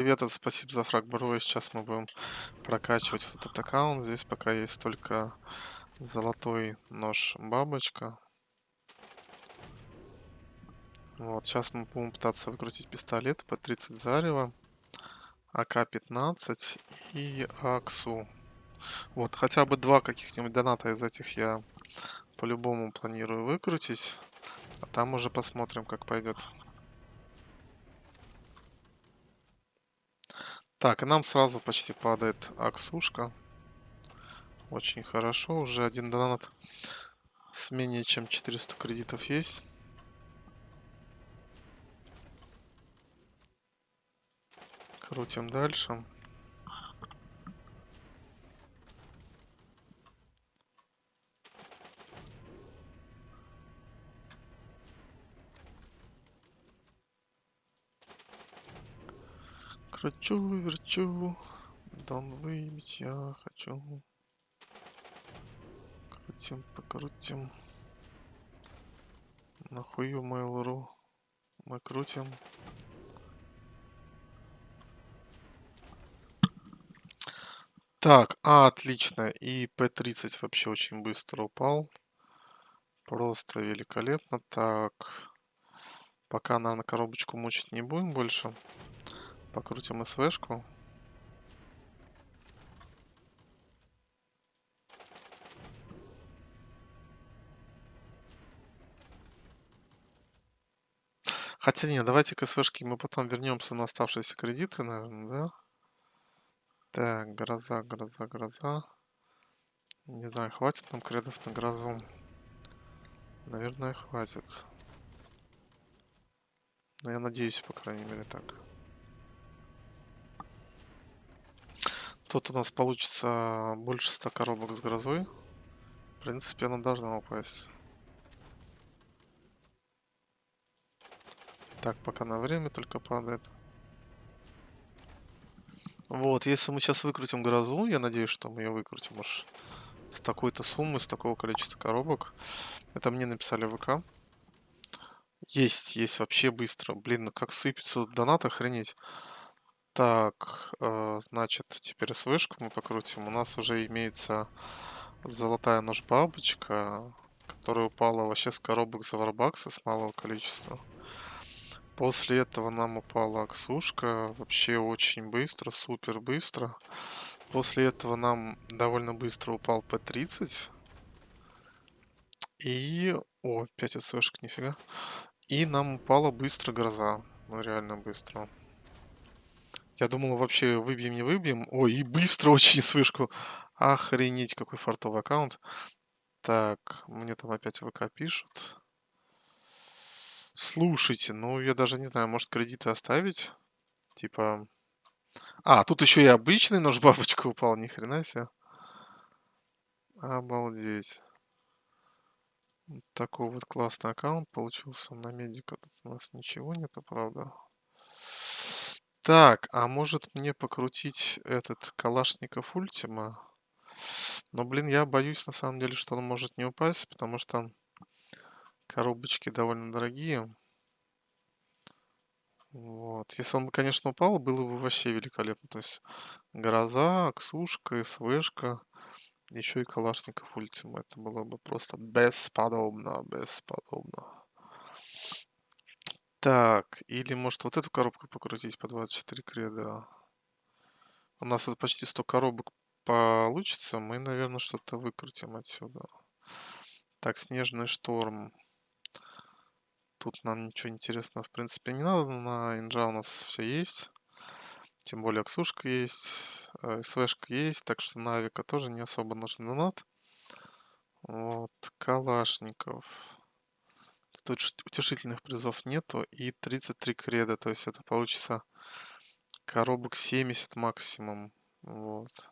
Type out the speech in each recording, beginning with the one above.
Привет, спасибо за фраг, бро. Сейчас мы будем прокачивать вот этот аккаунт. Здесь пока есть только золотой нож бабочка. Вот, сейчас мы будем пытаться выкрутить пистолет по 30 зарева, АК-15 и АКСУ. Вот, хотя бы два каких-нибудь доната из этих я по-любому планирую выкрутить. А там уже посмотрим, как пойдет. Так, и нам сразу почти падает аксушка. Очень хорошо. Уже один донат с менее чем 400 кредитов есть. Крутим дальше. Кручу, верчу, дон выбить я хочу. Крутим, покрутим. Нахую Mail.ru мы крутим. Так, а, отлично. И P30 вообще очень быстро упал. Просто великолепно. Так, пока, наверное, коробочку мучить не будем больше. Покрутим СВшку. Хотя нет, давайте к СВшке мы потом вернемся на оставшиеся кредиты, наверное, да? Так, гроза, гроза, гроза. Не знаю, хватит нам кредов на грозу. Наверное, хватит. Но я надеюсь, по крайней мере, так. Тут у нас получится больше 100 коробок с грозой. В принципе, она должна упасть. Так, пока на время только падает. Вот, если мы сейчас выкрутим грозу, я надеюсь, что мы ее выкрутим уж с такой-то суммы, с такого количества коробок. Это мне написали в ВК. Есть, есть вообще быстро. Блин, ну как сыпется донат, охренеть. Так, э, значит, теперь СВшку мы покрутим. У нас уже имеется золотая нож-бабочка, которая упала вообще с коробок за варбакса с малого количества. После этого нам упала аксушка, вообще очень быстро, супер быстро. После этого нам довольно быстро упал P30. И... О, 5 СВшек, нифига. И нам упала быстро гроза. Ну, реально быстро. Я думал, вообще выбьем, не выбьем. Ой, и быстро очень с вышку. Охренеть, какой фартовый аккаунт. Так, мне там опять ВК пишут. Слушайте, ну я даже не знаю, может кредиты оставить? Типа... А, тут еще и обычный нож бабочка упал, ни хрена себе. Обалдеть. Такой вот классный аккаунт получился. На медика тут у нас ничего нету, правда. Так, а может мне покрутить этот Калашников Ультима? Но, блин, я боюсь на самом деле, что он может не упасть, потому что коробочки довольно дорогие. Вот. Если он бы, конечно, упал, было бы вообще великолепно. То есть Гроза, Аксушка, СВшка, еще и Калашников Ультима. Это было бы просто бесподобно, бесподобно. Так, или может вот эту коробку покрутить по 24 креда. У нас тут почти 100 коробок получится. Мы, наверное, что-то выкрутим отсюда. Так, снежный шторм. Тут нам ничего интересного, в принципе, не надо. На инжа у нас все есть. Тем более Аксушка есть, э, СВшка есть, так что на авика тоже не особо нужен донат. Вот, Калашников. Тут утешительных призов нету. И 33 креда. То есть это получится коробок 70 максимум. Вот.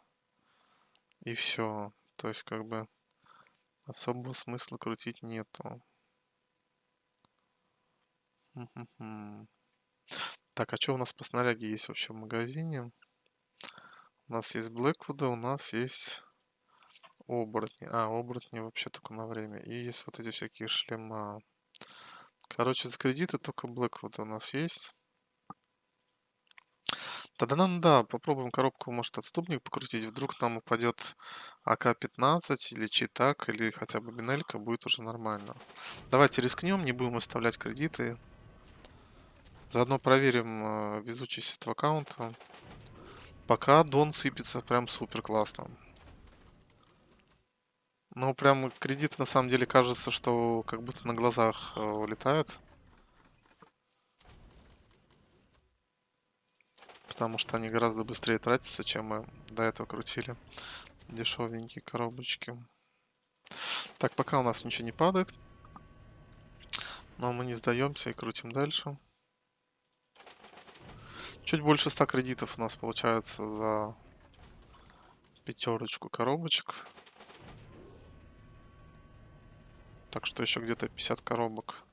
И все. То есть как бы особого смысла крутить нету. Так, а что у нас по снаряге есть вообще в магазине? У нас есть Блэквуда, у нас есть оборотни. А, оборотни вообще только на время. И есть вот эти всякие шлема. Короче, за кредиты только Blackwood у нас есть. Тогда нам, да, попробуем коробку, может, отступник покрутить. Вдруг нам упадет АК-15 или читак, или хотя бы бинелька, будет уже нормально. Давайте рискнем, не будем выставлять кредиты. Заодно проверим э, везучесть этого аккаунта. Пока Дон сыпется прям супер классно. Ну, прям кредиты на самом деле кажется, что как будто на глазах э, улетают. Потому что они гораздо быстрее тратятся, чем мы до этого крутили. Дешевенькие коробочки. Так, пока у нас ничего не падает. Но мы не сдаемся и крутим дальше. Чуть больше 100 кредитов у нас получается за пятерочку коробочек. Так что еще где-то 50 коробок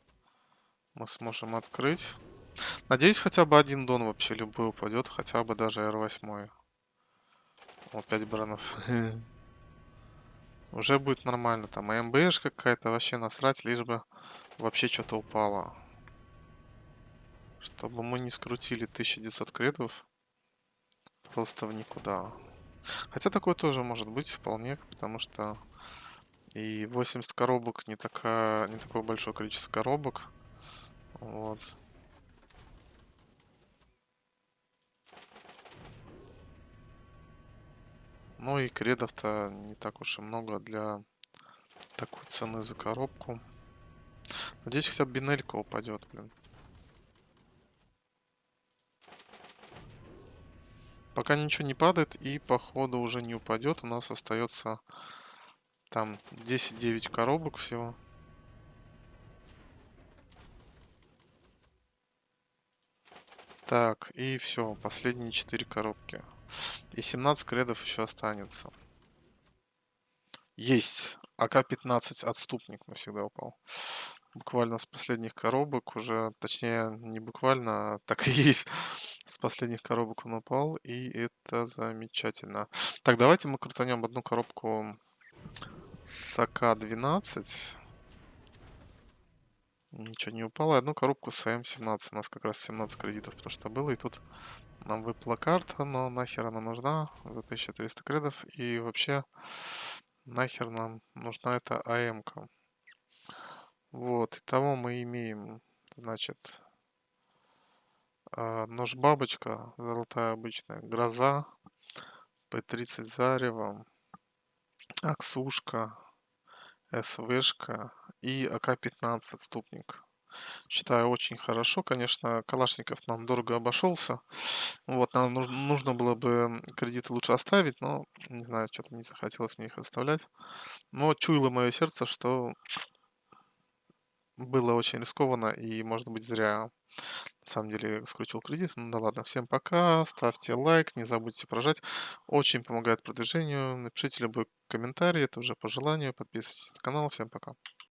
мы сможем открыть. Надеюсь, хотя бы один дон вообще любой упадет, хотя бы даже R8. О, 5 бранов. Уже будет нормально. Там МБш какая-то, вообще насрать, лишь бы вообще что-то упало. Чтобы мы не скрутили 1900 кредов. Просто в никуда. Хотя такое тоже может быть вполне, потому что и 80 коробок не, такая, не такое большое количество коробок. Вот. Ну и кредов-то не так уж и много для такой цены за коробку. Надеюсь, хотя бы бинелька упадет, блин. Пока ничего не падает и походу уже не упадет. У нас остается там 10-9 коробок всего. Так, и все, последние 4 коробки. И 17 кредов еще останется. Есть! АК-15 отступник навсегда упал. Буквально с последних коробок уже, точнее, не буквально, а так и есть. С последних коробок он упал, и это замечательно. Так, давайте мы крутанем одну коробку с АК-12. Ничего не упало. Одну коробку с АМ-17. У нас как раз 17 кредитов, потому что было. И тут нам выпала карта, но нахер она нужна за 1300 кредов. И вообще, нахер нам нужна эта АМ-ка. Вот, итого мы имеем, значит, а, нож-бабочка, золотая обычная, гроза, П-30 зарево, Аксушка, СВшка и АК-15 отступник. Считаю очень хорошо. Конечно, Калашников нам дорого обошелся. Вот, нам нужно было бы кредиты лучше оставить, но не знаю, что-то не захотелось мне их оставлять. Но чуяло мое сердце, что было очень рискованно и, может быть, зря на самом деле скрутил кредит. Ну да ладно, всем пока, ставьте лайк, не забудьте прожать. Очень помогает продвижению. Напишите любой комментарий, это уже по желанию. Подписывайтесь на канал. Всем пока.